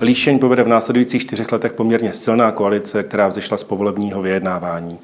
Líšeň povede v následujících čtyřech letech poměrně silná koalice, která vzešla z povolebního vyjednávání.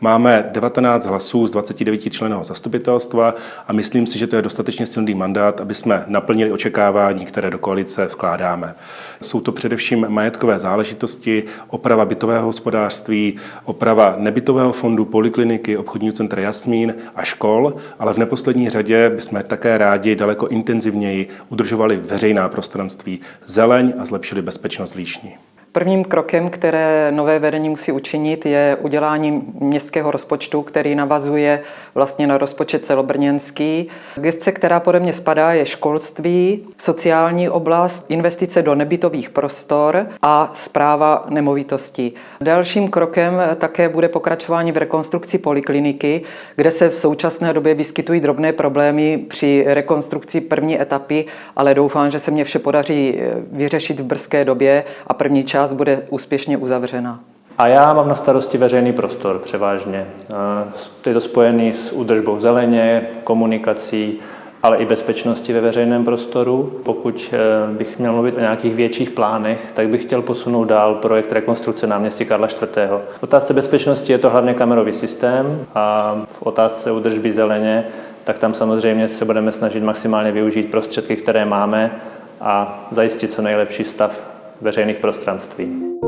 Máme 19 hlasů z 29 členů zastupitelstva a myslím si, že to je dostatečně silný mandát, aby jsme naplnili očekávání, které do koalice vkládáme. Jsou to především majetkové záležitosti, oprava bytového hospodářství, oprava nebytového fondu, polikliniky, obchodního centra Jasmín a škol, ale v neposlední řadě bychom také rádi daleko intenzivněji udržovali veřejná prostranství, zeleň a zlepšili bezpečnost Líšní. Prvním krokem, které nové vedení musí učinit, je udělání městského rozpočtu, který navazuje vlastně na rozpočet celobrněnský. Gestce, která pode mě spadá, je školství, sociální oblast, investice do nebytových prostor a zpráva nemovitostí. Dalším krokem také bude pokračování v rekonstrukci polikliniky, kde se v současné době vyskytují drobné problémy při rekonstrukci první etapy, ale doufám, že se mě vše podaří vyřešit v brzké době a první část část bude úspěšně uzavřena. A já mám na starosti veřejný prostor převážně. Je to spojený s údržbou zeleně, komunikací, ale i bezpečnosti ve veřejném prostoru. Pokud e, bych měl mluvit o nějakých větších plánech, tak bych chtěl posunout dál projekt rekonstrukce náměstí Karla IV. V otázce bezpečnosti je to hlavně kamerový systém a v otázce údržby zeleně, tak tam samozřejmě se budeme snažit maximálně využít prostředky, které máme a zajistit co nejlepší stav veřejných prostranství.